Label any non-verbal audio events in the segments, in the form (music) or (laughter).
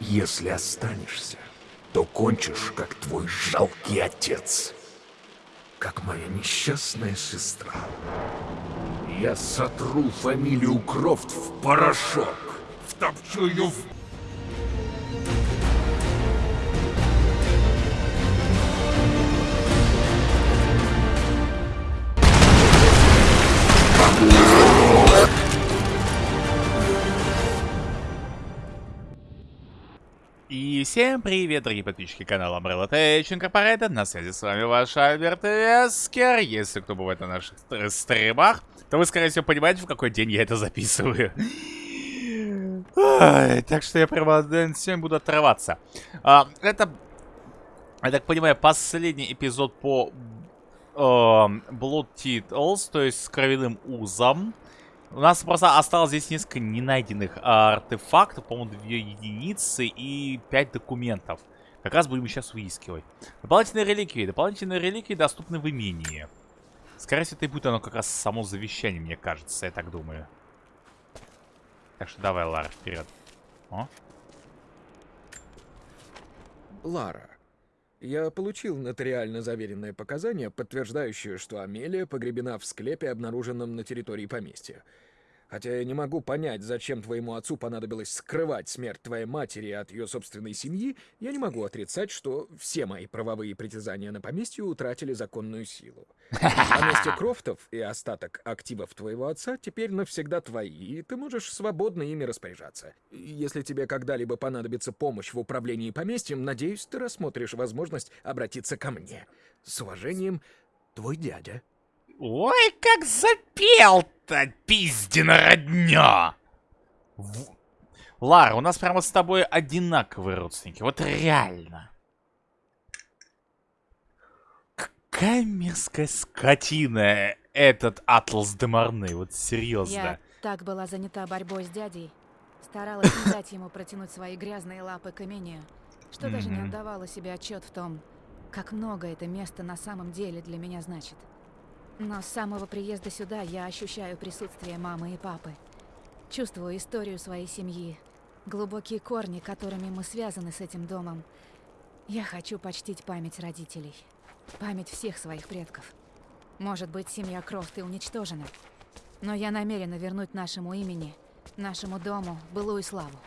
Если останешься, то кончишь, как твой жалкий отец. Как моя несчастная сестра. Я сотру фамилию Крофт в порошок. Втопчу ее в И всем привет, дорогие подписчики канала Umbrella Tech Incorporated. На связи с вами ваш Альберт Вескер. Если кто бывает на наших стримах, то вы, скорее всего, понимаете, в какой день я это записываю. Ой, так что я прямо сегодня буду отрываться. А, это, я так понимаю, последний эпизод по э, Blood Titles, то есть с кровяным узом. У нас просто осталось здесь несколько ненайденных артефактов, по-моему, две единицы и пять документов. Как раз будем сейчас выискивать. Дополнительные реликвии. Дополнительные реликвии доступны в имении. Скорее всего, это и будет оно как раз само завещание, мне кажется, я так думаю. Так что давай, Лара, вперед. О. Лара, я получил нотариально заверенное показание, подтверждающее, что Амелия погребена в склепе, обнаруженном на территории поместья. Хотя я не могу понять, зачем твоему отцу понадобилось скрывать смерть твоей матери от ее собственной семьи, я не могу отрицать, что все мои правовые притязания на поместье утратили законную силу. Поместье (laughs) Крофтов и остаток активов твоего отца теперь навсегда твои, и ты можешь свободно ими распоряжаться. Если тебе когда-либо понадобится помощь в управлении поместьем, надеюсь, ты рассмотришь возможность обратиться ко мне. С уважением, твой дядя. Ой, как запел-то, пиздина родня! В... Лара, у нас прямо с тобой одинаковые родственники. Вот реально. Какая мерзкая скотина этот Атлас де Марны. Вот серьезно. Я так была занята борьбой с дядей. Старалась не дать ему протянуть свои грязные лапы к имению, что даже не отдавала себе отчет в том, как много это место на самом деле для меня значит. Но с самого приезда сюда я ощущаю присутствие мамы и папы. Чувствую историю своей семьи, глубокие корни, которыми мы связаны с этим домом. Я хочу почтить память родителей, память всех своих предков. Может быть, семья Крофт и уничтожена, но я намерена вернуть нашему имени, нашему дому былую славу.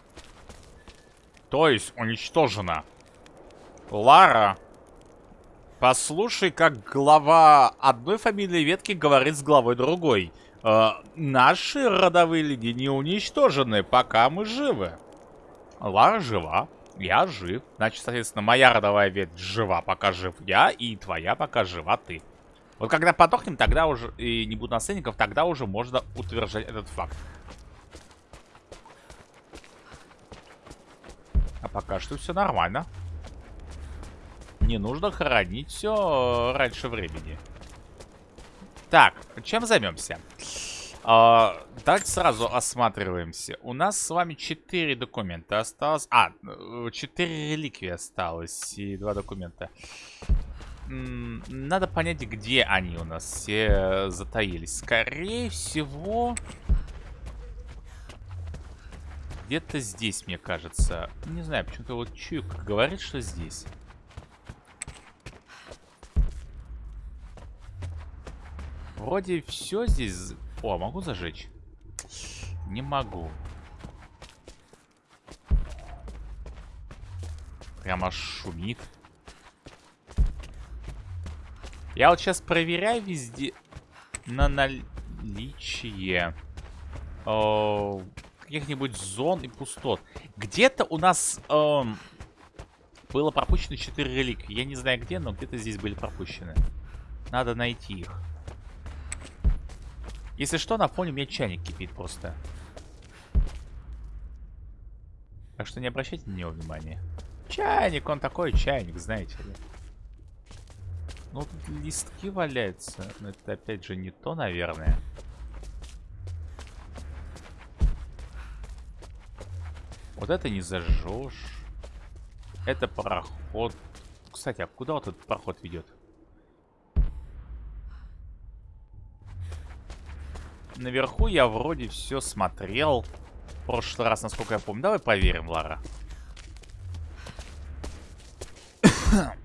То есть уничтожена. Лара Послушай, как глава одной фамильной ветки говорит с главой другой. Э, наши родовые линии не уничтожены, пока мы живы. Лара жива, я жив. Значит, соответственно, моя родовая ветвь жива, пока жив я, и твоя, пока жива ты. Вот когда подохнем, тогда уже, и не будет наследников, тогда уже можно утверждать этот факт. А пока что все нормально не нужно хоронить все раньше времени. Так, чем займемся? А, давайте сразу осматриваемся. У нас с вами 4 документа осталось. А, 4 реликвии осталось и 2 документа. Надо понять, где они у нас все затаились. Скорее всего... Где-то здесь, мне кажется. Не знаю, почему-то вот чуйк говорит, что здесь. Вроде все здесь... О, могу зажечь? Не могу. Прямо шумит. Я вот сейчас проверяю везде на наличие каких-нибудь зон и пустот. Где-то у нас э, было пропущено 4 реликвии. Я не знаю где, но где-то здесь были пропущены. Надо найти их. Если что, на фоне у меня чайник кипит просто. Так что не обращайте на него внимания. Чайник, он такой чайник, знаете ли. Ну, тут листки валяются. Но это опять же не то, наверное. Вот это не зажжешь. Это пароход. Кстати, а куда вот этот проход ведет? наверху я вроде все смотрел в прошлый раз, насколько я помню. Давай проверим, Лара. (coughs)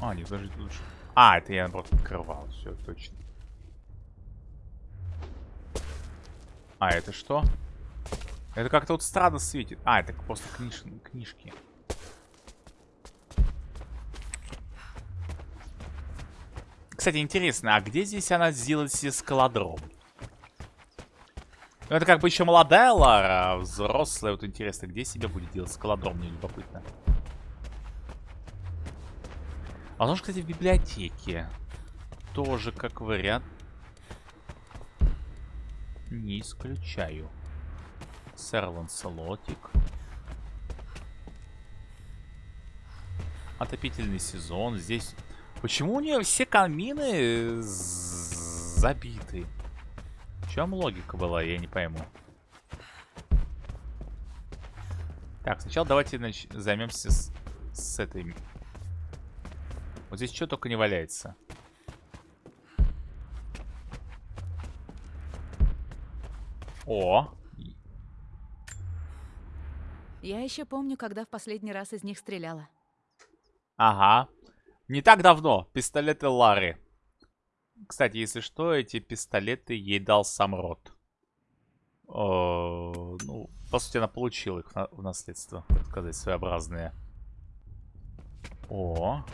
а, не, подожди, лучше. А, это я, наоборот, открывал. Все, точно. А, это что? Это как-то вот странно светит. А, это просто книж... книжки. Кстати, интересно, а где здесь она сделает себе скалодром? Ну, это как бы еще молодая Лара, а взрослая. Вот интересно, где себе будет делать скалодром, мне любопытно. А Возможно, кстати, в библиотеке. Тоже как вариант. Не исключаю. Сэр Ланселотик. Отопительный сезон. Здесь... Почему у нее все камины забиты? В чем логика была, я не пойму. Так, сначала давайте нач... займемся с... с этой... Вот здесь что только не валяется. О! Я еще помню, когда в последний раз из них стреляла. Ага. Не так давно. Пистолеты Лары. Кстати, если что, эти пистолеты ей дал сам Рот. О, ну, по сути, она получила их в наследство, так сказать, своеобразные. О.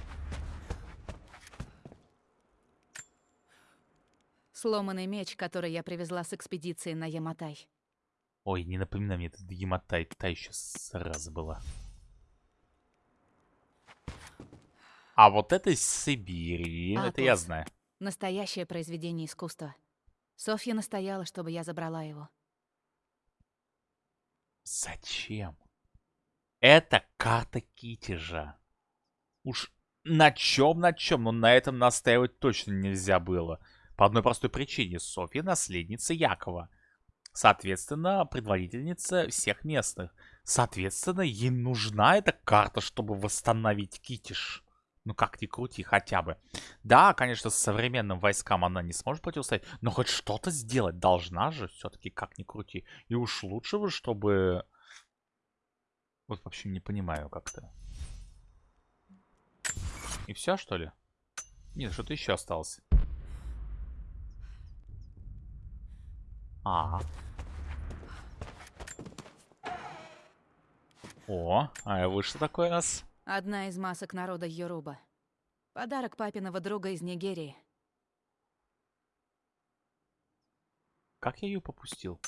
Сломанный меч, который я привезла с экспедиции на Яматай. Ой, не напоминай мне, это Яматай, та еще сразу была. А вот это из Сибири, Атлас. это я знаю. Настоящее произведение искусства. Софья настояла, чтобы я забрала его. Зачем? Это карта Китежа. Уж на чем, на чем, но на этом настаивать точно нельзя было. По одной простой причине. Софья наследница Якова. Соответственно, предводительница всех местных. Соответственно, ей нужна эта карта, чтобы восстановить Китиш. Ну как ни крути, хотя бы. Да, конечно, с современным войскам она не сможет противостоять, но хоть что-то сделать должна же, все-таки как ни крути. И уж лучше бы, чтобы... Вот вообще не понимаю как-то. И все, что ли? Нет, что-то еще осталось. А. О, а вы что такое у нас? Одна из масок народа Йоруба. Подарок папиного друга из Нигерии. Как я ее попустил?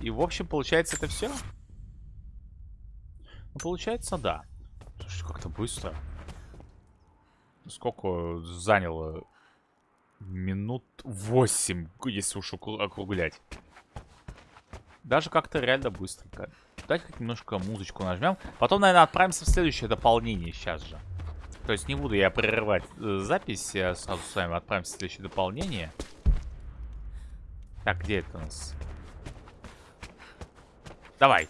И, в общем, получается, это все? Ну, получается, да. Слушай, как-то быстро. Сколько заняло? Минут 8, если уж округлять. Даже как-то реально быстренько. Давайте хоть немножко музычку нажмем. Потом, наверное, отправимся в следующее дополнение сейчас же. То есть не буду я прерывать э, запись. Я сразу с вами отправимся в следующее дополнение. Так, где это у нас? Давай.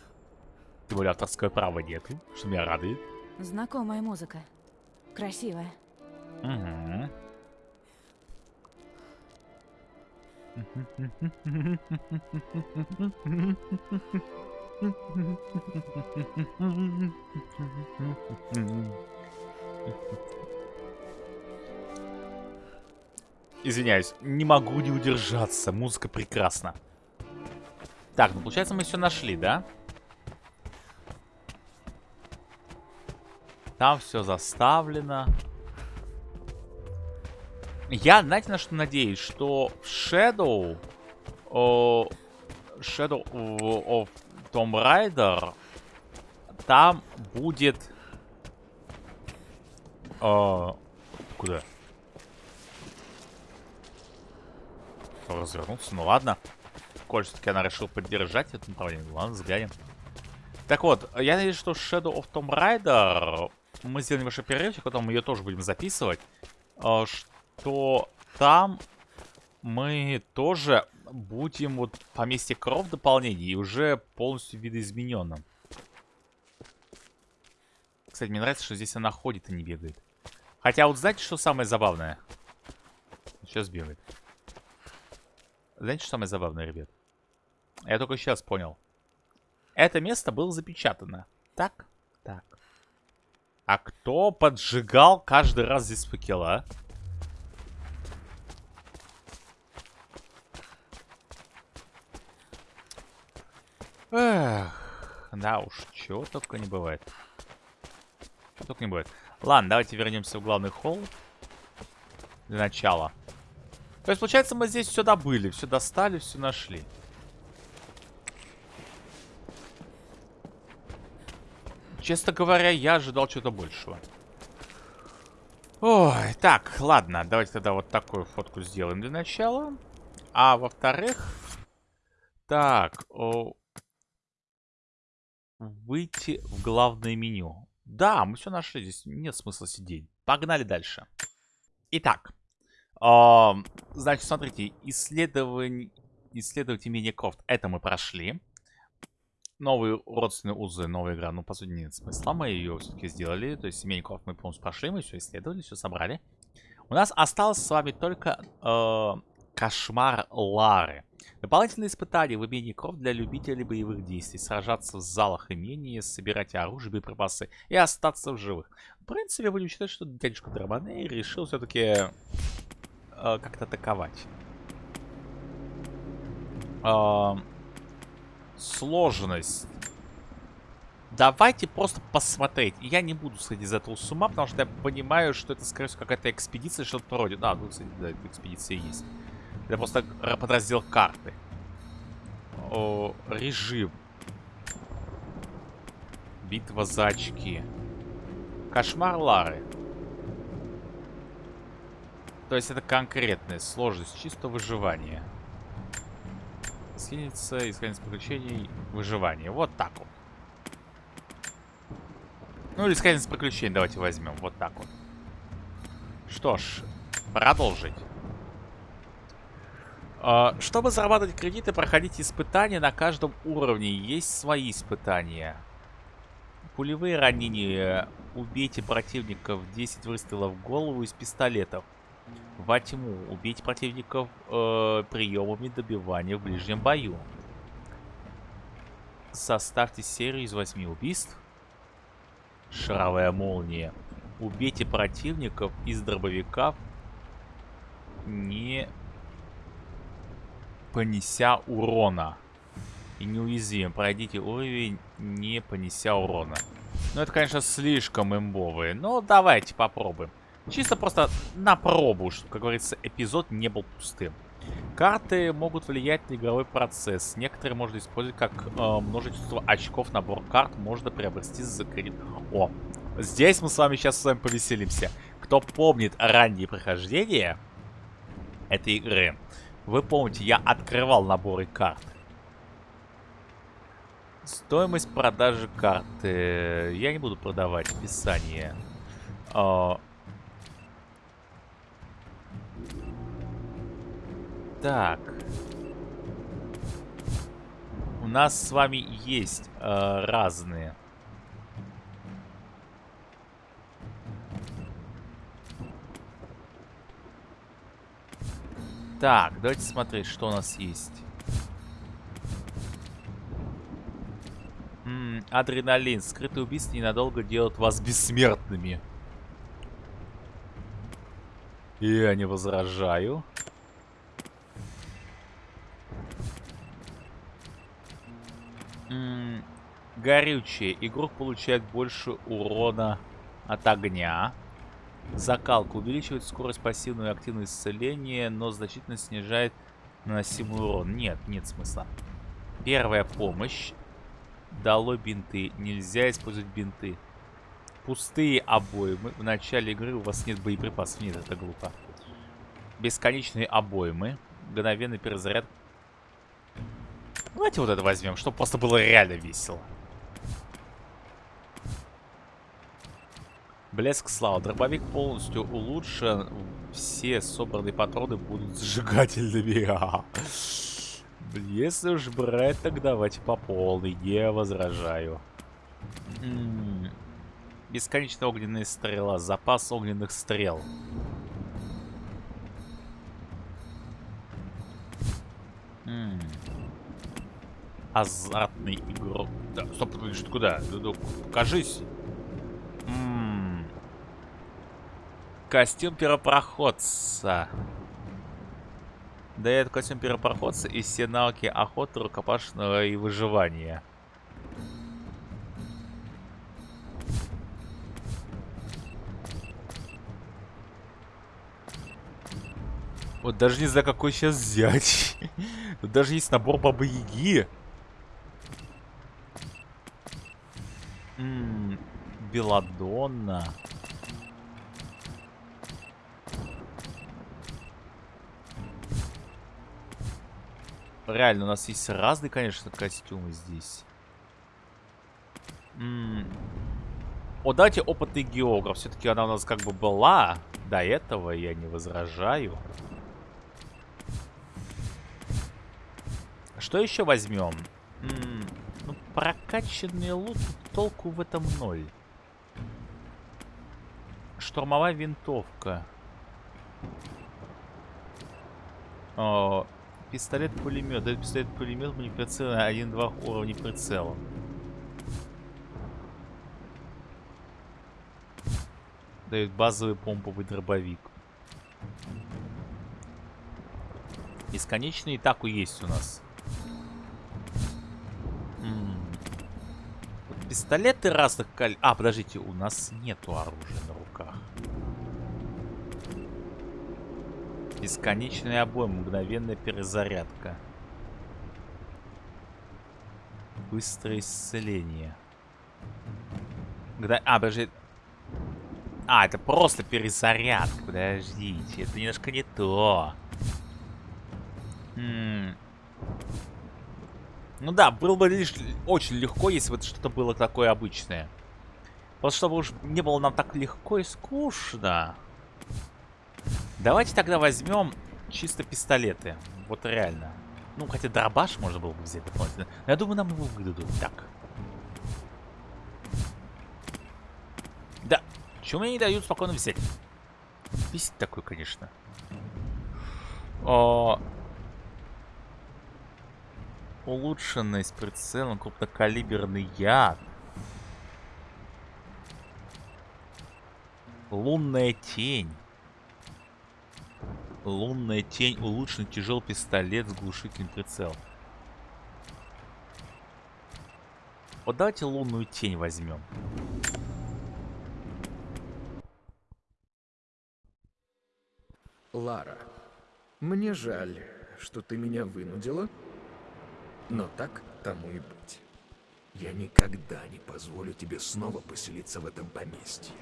Тем более авторское право нету, что меня радует. Знакомая музыка. Красивая. Угу. Извиняюсь, не могу не удержаться. Музыка прекрасна. Так, ну получается мы все нашли, да? Там все заставлено. Я, знаете, на что надеюсь? Что в Shadow... О, Shadow of Tomb Raider... Там будет... О, куда? Развернуться, ну ладно. Коль все-таки она решила поддержать это направление. Ладно, взглянем. Так вот, я надеюсь, что Shadow of Tomb Raider... Мы сделаем небольшой перерывчик, потом мы ее тоже будем записывать. Что то там мы тоже будем вот поместье Кров дополнение и уже полностью видоизмененным. Кстати, мне нравится, что здесь она ходит и не бегает. Хотя вот знаете, что самое забавное? Сейчас бегает. Знаете, что самое забавное, ребят? Я только сейчас понял. Это место было запечатано. Так? Так. А кто поджигал каждый раз здесь факела? Эх, да уж, чего только не бывает. Чего только не бывает. Ладно, давайте вернемся в главный холл. Для начала. То есть, получается, мы здесь все добыли, все достали, все нашли. Честно говоря, я ожидал чего-то большего. Ой, так, ладно, давайте тогда вот такую фотку сделаем для начала. А во-вторых... Так, о... выйти в главное меню. Да, мы все нашли, здесь нет смысла сидеть. Погнали дальше. Итак, э, значит, смотрите, исследование, исследовать имение Крофт, это мы прошли новые родственные узы, новая игра. Ну, по сути, нет смысла. Мы ее все-таки сделали. То есть, семейников мы полностью прошли, мы все исследовали, все собрали. У нас осталось с вами только э, кошмар Лары. Дополнительные испытания в имении Кров для любителей боевых действий. Сражаться в залах имения, собирать оружие, боеприпасы и остаться в живых. В принципе, будем считать, что дядюшка Драбаней решил все-таки э, как-то атаковать. Э, сложность. Давайте просто посмотреть. Я не буду сходить из этого с ума, потому что я понимаю, что это, скорее всего, какая-то экспедиция, что-то вроде. Да, ну, кстати, да, экспедиция есть. Это просто подраздел карты. О, режим. Битва за очки. Кошмар Лары. То есть это конкретная сложность, чисто выживание гостиница, искание приключений, выживание. Вот так вот. Ну, или искание приключений давайте возьмем. Вот так вот. Что ж, продолжить. Uh, чтобы зарабатывать кредиты, проходить испытания на каждом уровне. Есть свои испытания. Пулевые ранения. Убейте противников 10 выстрелов в голову из пистолетов во тьму. Убить противников э, приемами добивания в ближнем бою. Составьте серию из восьми убийств. Шаровая молния. Убейте противников из дробовиков, не понеся урона. И неуязвим. Пройдите уровень, не понеся урона. Ну, это, конечно, слишком имбовые. Но давайте попробуем. Чисто просто на пробу, чтобы, как говорится, эпизод не был пустым. Карты могут влиять на игровой процесс. Некоторые можно использовать как э, множество очков. Набор карт можно приобрести за кредит. О, здесь мы с вами сейчас с вами повеселимся. Кто помнит ранние прохождения этой игры, вы помните, я открывал наборы карт. Стоимость продажи карты. Я не буду продавать описание. Э, Так. У нас с вами есть э, разные. Так, давайте смотреть, что у нас есть. М -м, адреналин. Скрытые убийства ненадолго делают вас бессмертными. Я не возражаю. горючее. Игрок получает больше урона от огня. Закалка увеличивает скорость пассивного и активного исцеления, но значительно снижает наносимый урон. Нет, нет смысла. Первая помощь. Дало бинты. Нельзя использовать бинты. Пустые обоймы. В начале игры у вас нет боеприпасов. Нет, это глупо. Бесконечные обоймы. Мгновенный перезаряд Давайте вот это возьмем, чтобы просто было реально весело. Блеск слава. Дробовик полностью улучшен. Все собранные патроны будут сжигательными. (laughs) Если уж брать, так давайте по полной. Не возражаю. М -м -м. Огненная стрела. Запас огненных стрел. азартный игрок. Да, стоп, что куда? Ну, покажись. М -м -м. Костюм первопроходца. Дает костюм первопроходца и все навыки охоты, рукопашного и выживания. Вот даже не знаю, какой сейчас взять. (laughs) Тут даже есть набор Бабы Яги. Ммм, Беладонна. Реально, у нас есть разные, конечно, костюмы здесь. О, давайте опытный географ. Все-таки она у нас как бы была до этого, я не возражаю. Что еще возьмем? М -м, ну, прокачанный лут, толку в этом ноль. Штурмовая винтовка. О, пистолет-пулемет. Дает пистолет-пулемет прицел 1-2 уровня прицела. Дает базовый помповый дробовик. Бесконечный и так и есть у нас. Пистолеты разных калибров. А, подождите, у нас нету оружия на руках. Бесконечный обойм, мгновенная перезарядка. Быстрое исцеление. Когда... А, подожди. А, это просто перезарядка. Подождите, это немножко не то. М ну да, было бы лишь очень легко, если бы что-то было такое обычное. Просто чтобы уж не было нам так легко и скучно. Давайте тогда возьмем чисто пистолеты. Вот реально. Ну, хотя дробаш можно было бы взять дополнительно. Но я думаю, нам его выдадут. Так. Да. Чего мне не дают спокойно взять? Бесит такой, конечно. О, Улучшенный с прицелом крупнокалиберный яд. Лунная тень. Лунная тень. Улучшенный тяжелый пистолет с глушительным прицелом. Вот давайте лунную тень возьмем. Лара, мне жаль, что ты меня вынудила но так тому и быть. Я никогда не позволю тебе снова поселиться в этом поместье.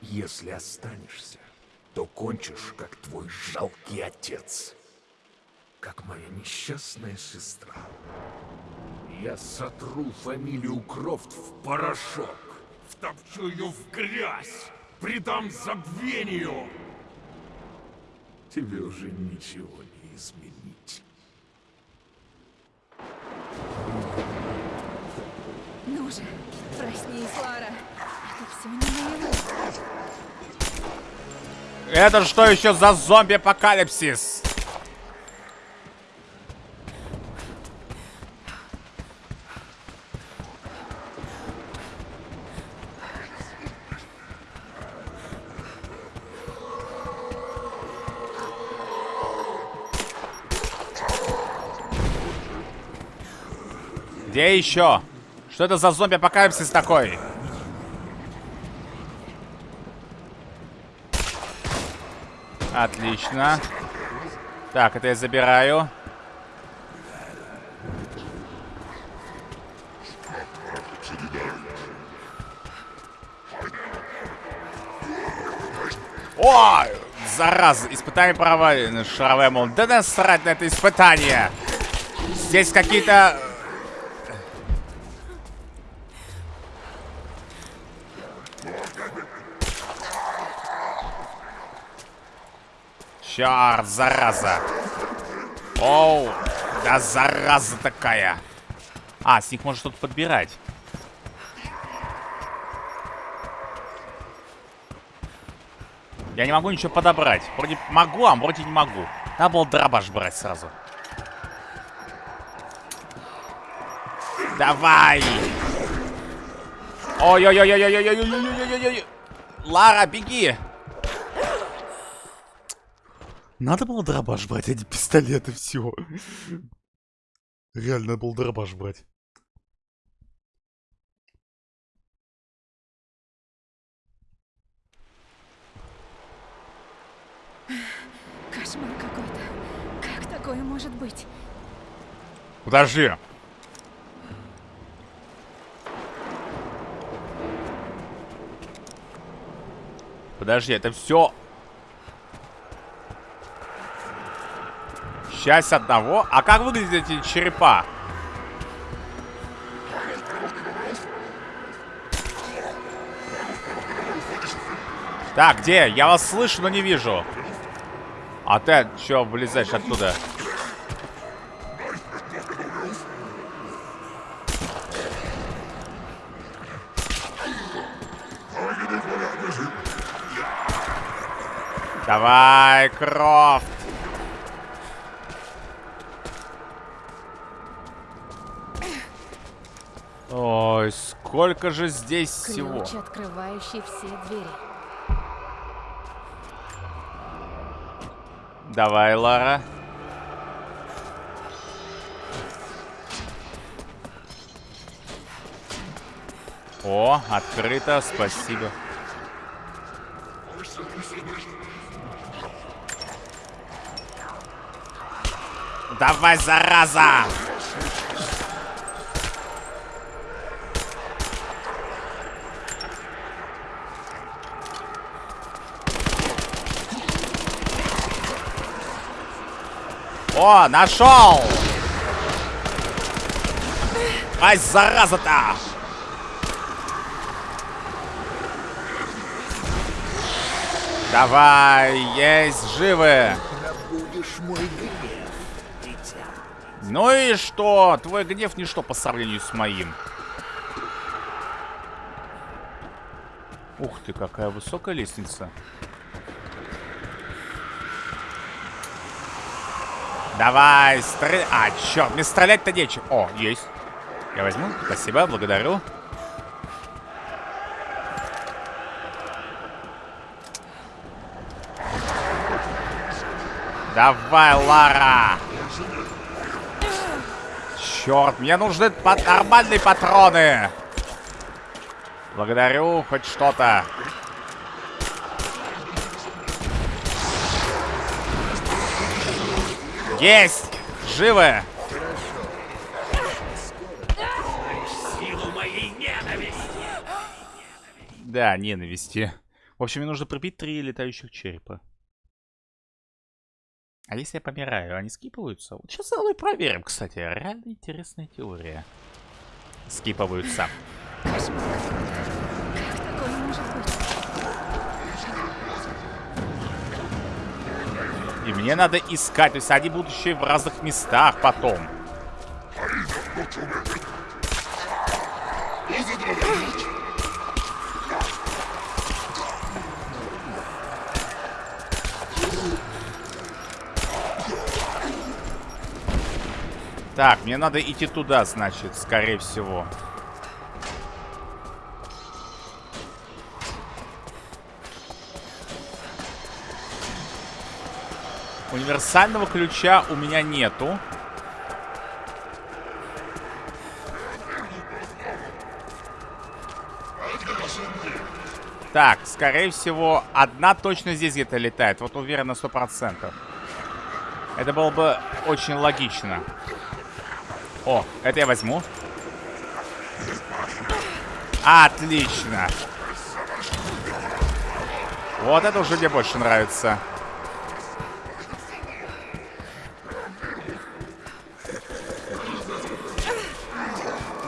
Если останешься, то кончишь, как твой жалкий отец. Как моя несчастная сестра. Я сотру фамилию Крофт в порошок. Втопчу ее в грязь. Придам забвению. Тебе уже ничего не изменить. Ну же, проснись, Лара. Это все не наяву. Это что еще за зомби-апокалипсис? Где еще? Что это за зомби-апокалипсис такой? Отлично. Так, это я забираю. О! Зараза! Испытание провалено. Шаровая мол. Да насрать на это испытание! Здесь какие-то Черт, зараза. Оу, да зараза такая. А, с них можно что-то подбирать. Я не могу ничего подобрать. Вроде могу, а вроде не могу. Надо было дробаш брать сразу. Давай! Ой-ой-ой-ой-ой-ой-ой-ой-ой-ой-ой-ой! Лара, беги! Надо было дробаш брать, а не пистолет и все. Реально надо было дробаш брать. Кошмар какой-то. Как такое может быть? Подожди. Подожди, это все... Часть одного. А как выглядят эти черепа? Так, где? Я вас слышу, но не вижу. А ты что вылезаешь оттуда? Давай, Крофт. Ой, сколько же здесь всего. Ключ, открывающий все двери. Давай, Лара. О, открыто, спасибо. Давай, зараза! О, нашел! Ай, зараза-то! Давай, есть живы! Ну и что? Твой гнев ничто по сравнению с моим. Ух ты, какая высокая лестница. Давай, стреляй. А, черт, мне стрелять-то нечем. О, есть. Я возьму. Спасибо, благодарю. Давай, Лара. Черт, мне нужны пат нормальные патроны. Благодарю, хоть что-то. Есть! Живы! Да, ненависти. В общем, мне нужно пробить три летающих черепа. А если я помираю, они скипываются? Вот сейчас и проверим, кстати. Реально интересная теория. Скипываются какой-то. Как такое может быть? И мне надо искать. То есть они будут еще и в разных местах потом. Так, мне надо идти туда, значит, скорее всего. Универсального ключа у меня нету. Так, скорее всего, одна точно здесь где-то летает. Вот уверен на сто процентов. Это было бы очень логично. О, это я возьму. Отлично. Вот это уже мне больше нравится.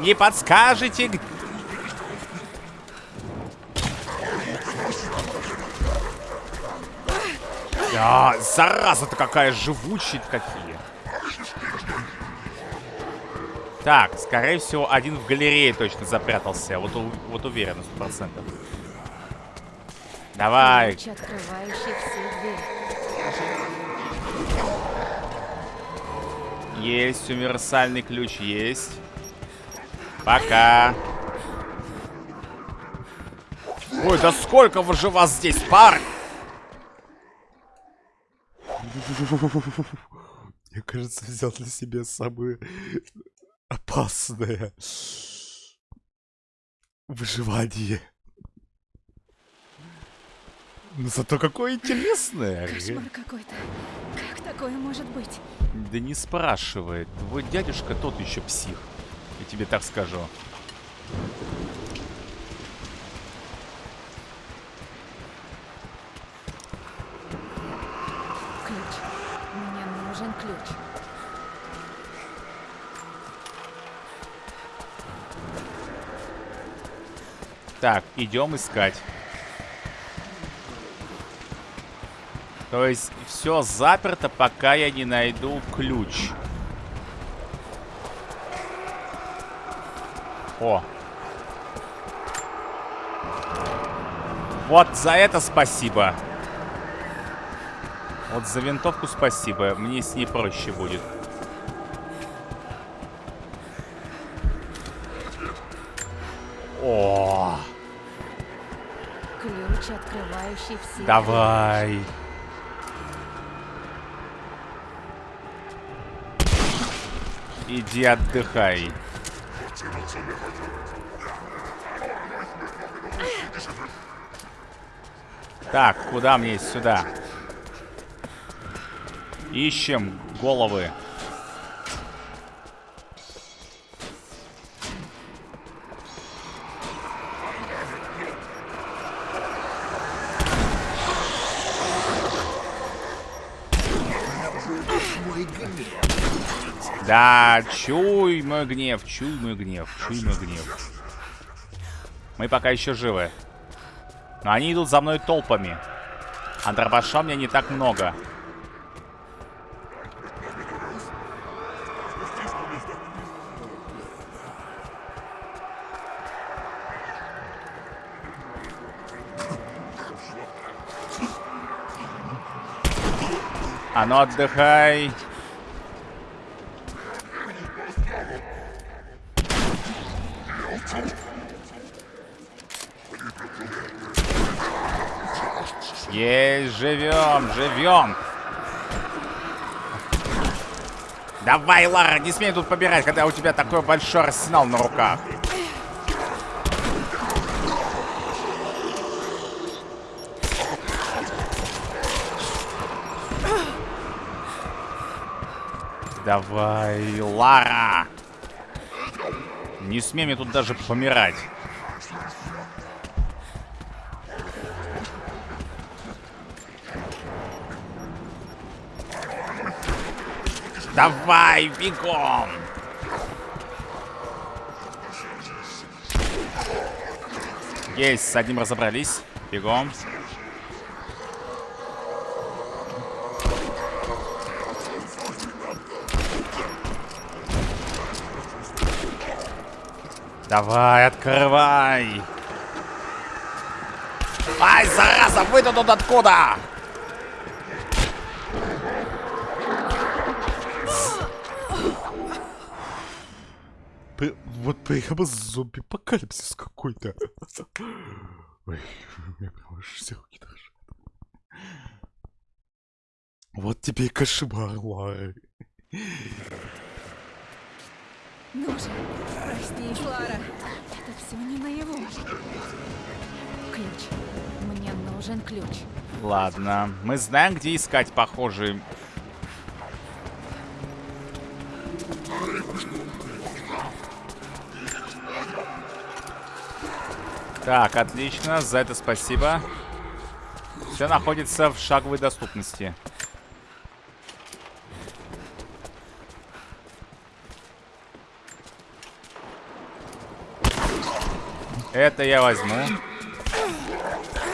Не подскажете, г- А, зараза-то какая живучая какие. Так, скорее всего, один в галерее точно запрятался. Вот, у- вот уверен, на 100%. Давай. Ключ. Есть универсальный ключ, есть. Пока. Ой, да сколько вы же вас здесь, пар? Мне кажется, взял для себя самые опасное выживание. Ну зато какое интересное. Кошмар какой-то. Как такое может быть? Да не спрашивай. Твой дядюшка тот еще псих. Я тебе так скажу. Ключ. Мне нужен ключ. Так, идем искать. То есть все заперто, пока я не найду ключ. О. Вот за это спасибо. Вот за винтовку спасибо. Мне с ней проще будет. О, Ключ, открывающий все. давай. Иди отдыхай. Так, куда мне сюда? Ищем головы. Да, чуй мой гнев, чуй мой гнев, чуй мой гнев. Мы пока еще живы. Но они идут за мной толпами. А дробаша меня не так много. А ну отдыхай. Есть, живем, живем. Давай, Лара, не смей тут побирать, когда у тебя такой большой арсенал на руках. Давай, Лара. Не смей мне тут даже помирать. Давай, бегом! Есть, с одним разобрались. Бегом. Давай, открывай! Ай, зараза, вы-то тут откуда? Прямо зомби-апокалипсис какой-то. Ой, у меня прям аж все руки дрожат. Вот тебе и кошмар, Лара. Ну же, проснись, Лара. Это все не наяву. Ключ. Мне нужен ключ. Ладно, мы знаем, где искать похожий. Так, отлично, за это спасибо. Все находится в шаговой доступности. Это я возьму.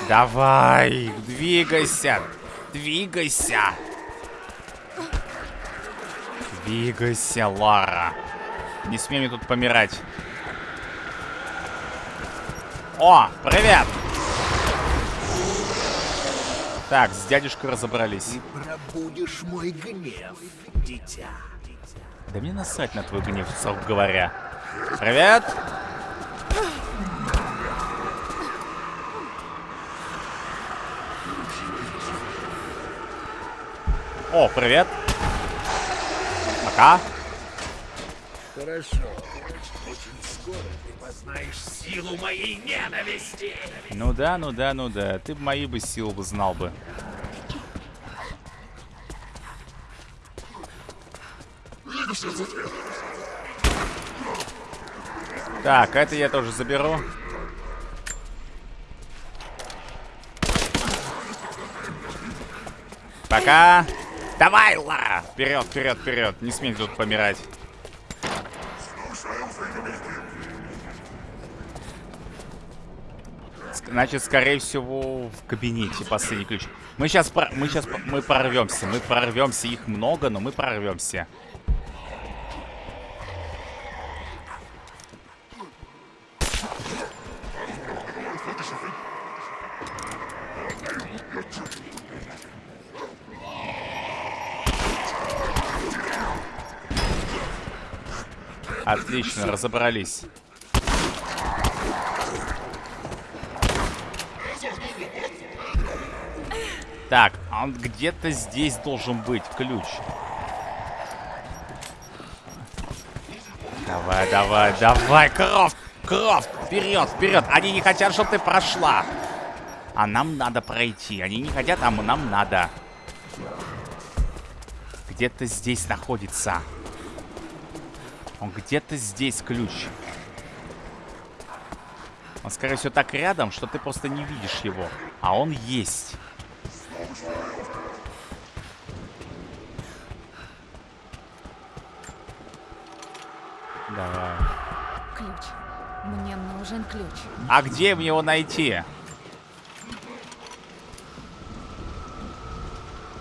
Давай, двигайся, двигайся. Двигайся, Лара. Не смей мне тут помирать. О, привет! Так, с дядюшкой разобрались. Пробудешь мой гнев, дитя. Да мне насрать на твой гнев, срок говоря. Привет. О, привет. Пока. Хорошо. Скоро ты познаешь силу моей ненависти. Ну да, ну да, ну да. Ты мои бы силы бы знал бы. Так, это я тоже заберу. Пока. Давай, Лара! Вперед, вперед, вперед. Не смей тут помирать. Значит, скорее всего, в кабинете последний ключ. Мы сейчас, мы сейчас, мы прорвемся, мы прорвемся. Их много, но мы прорвемся. Отлично, разобрались. Так, а он где-то здесь должен быть ключ. Давай, давай, давай, Крофт! Крофт! Вперед, вперед! Они не хотят, чтобы ты прошла. А нам надо пройти. Они не хотят, а нам надо. Где-то здесь находится. Он где-то здесь ключ. Он, скорее всего, так рядом, что ты просто не видишь его. А он есть. Ключ. А где мне его найти?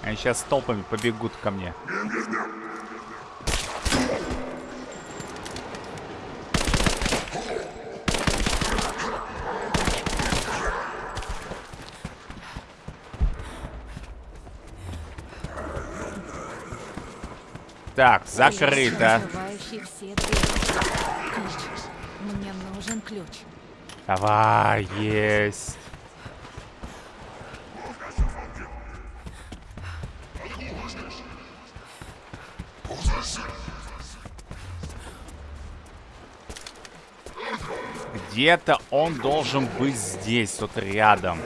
Они сейчас толпами побегут ко мне. Так, закрыто. Мне нужен ключ. Давай, есть. Где-то он должен быть здесь, вот рядом.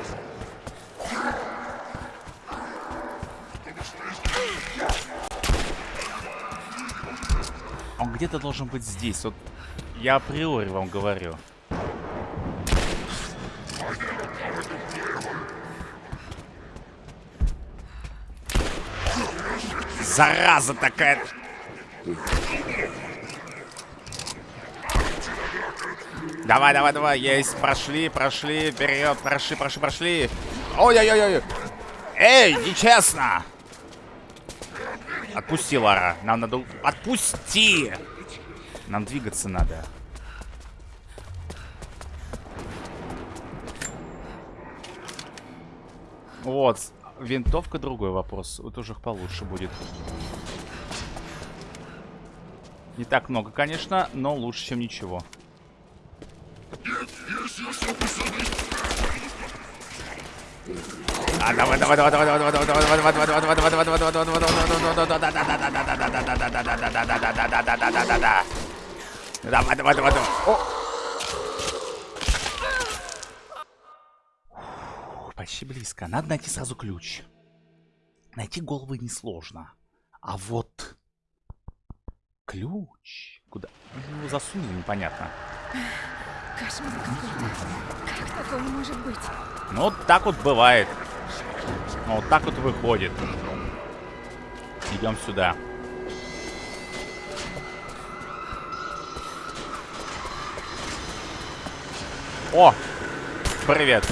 Он где-то должен быть здесь. Вот я априори вам говорю. Зараза такая. Давай, давай, давай. Есть. Прошли, прошли. Вперед. Прошли, прошли, прошли. Ой-ой-ой-ой. Эй, нечестно. Отпусти, Лара. Нам надо... Отпусти! Нам двигаться надо. Вот. Винтовка другой вопрос. Вот уже получше будет. Не так много, конечно, но лучше, чем ничего. А, давай, давай, давай, давай, давай, давай, давай, давай, давай, давай, давай, давай, давай, давай, давай, давай, давай, давай, давай, Давай, давай, давай, давай. О! Почти близко. Надо найти сразу ключ. Найти головы несложно. А вот... Ключ? Куда? Его засунули, непонятно. Кошмар какой-то. Как такое может быть? Ну, вот так вот бывает. Ну, вот так вот выходит. Идем сюда. О! Привет.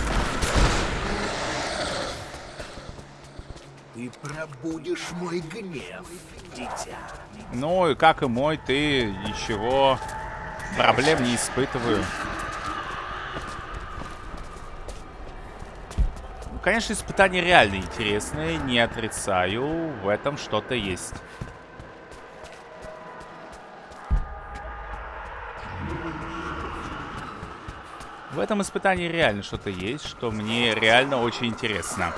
Ты пробудешь мой гнев, дитя. Ну и как и мой, ты ничего проблем не испытываю. Ну, конечно, испытания реально интересные, не отрицаю, в этом что-то есть. В этом испытании реально что-то есть, что мне реально очень интересно.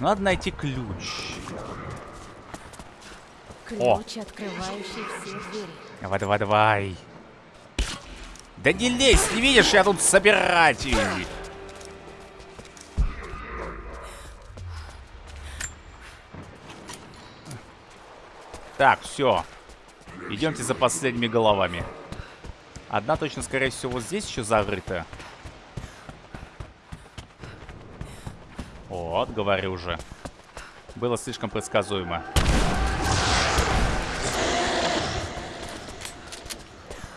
Надо найти ключ. Ключ, О. открывающий все двери. Давай, давай, давай. Да не лезь, не видишь, я тут собиратель. Так, все. Идемте за последними головами. Одна точно, скорее всего, вот здесь еще закрыта. Вот, говорю уже. Было слишком предсказуемо.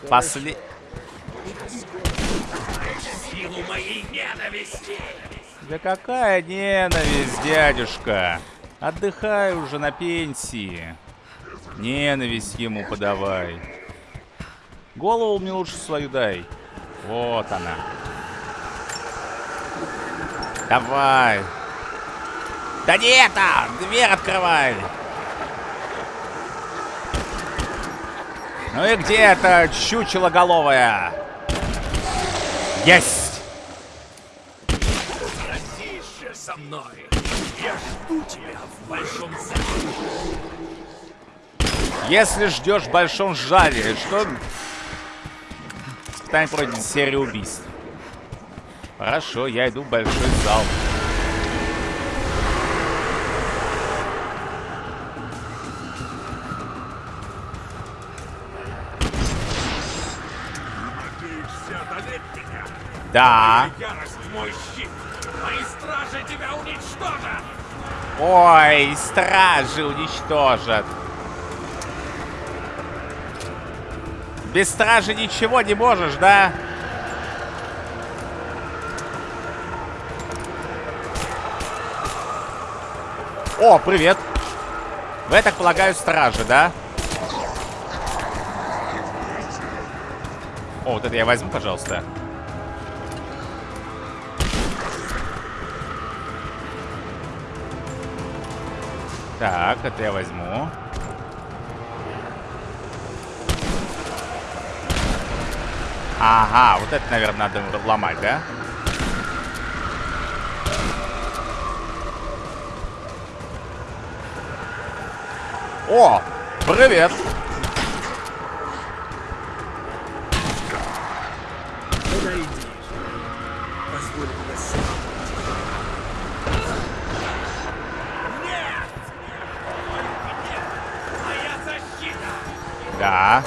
После... Силу моей ненависти! Да какая ненависть, дядюшка? Отдыхай уже на пенсии. Ненависть ему подавай. Голову мне лучше свою дай. Вот она. Давай. Да не это! Дверь открывай! Ну и где это чучелоголовая? Есть! Тише со мной! Я жду тебя в большом зале! Если ждешь в большом жале, что... Испытание пройдет серия убийств. Хорошо, я иду в большой зал. Да. Ой, стражи уничтожат. Без стражи ничего не можешь, да? О, привет. Вы, так полагаю, стражи, да? О, вот это я возьму, пожалуйста. Так, это я возьму. Ага, вот это, наверное, надо ломать, да? О, привет! Подойди. Позволь мне сам. Нет! Моя защита! Да.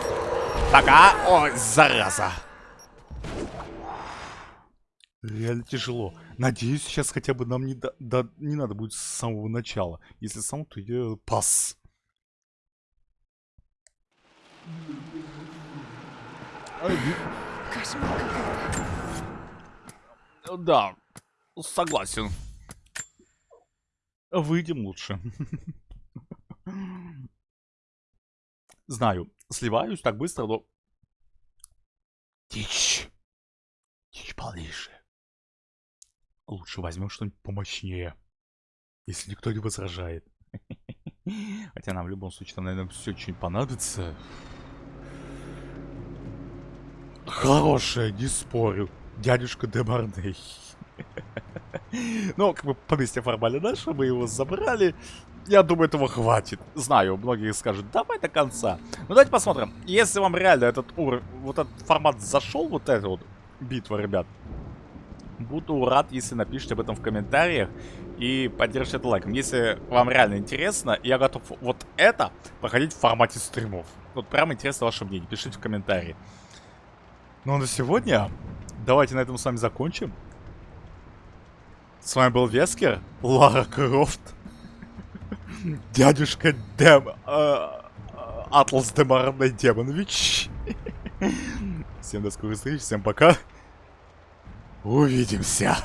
Пока. О, зараза. Реально тяжело. Надеюсь, сейчас хотя бы нам не, да, да- не надо будет с самого начала. Если сам, то я пас. Кошмар какой-то. Да, согласен. Выйдем лучше. (laughs) Знаю, сливаюсь так быстро, но... Тичь. Тичь полнейшая. Лучше возьмем что-нибудь помощнее. Если никто не возражает. (laughs) Хотя нам в любом случае, там, наверное, все что-нибудь понадобится. Хорошая, не спорю. Дядюшка Демарней. (laughs) Ну, как бы поместье формально наше, мы его забрали. Я думаю, этого хватит. Знаю, многие скажут, давай до конца. Ну, давайте посмотрим. Если вам реально этот уровень, вот этот формат зашел, вот эта вот битва, ребят, буду рад, если напишите об этом в комментариях и поддержите это лайком. Если вам реально интересно, я готов вот это проходить в формате стримов. Вот прям интересно ваше мнение, пишите в комментарии. Ну а на сегодня давайте на этом с вами закончим. С вами был Вескер, Лара Крофт, дядюшка Дем... э, э, Атлас Демарный Демонович. Всем до скорой встречи, всем пока. Увидимся.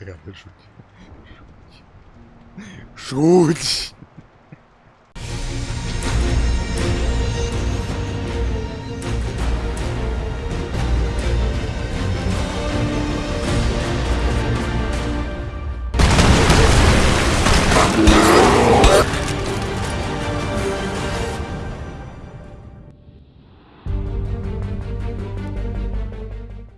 Реально шуть. Шуть. Шуть.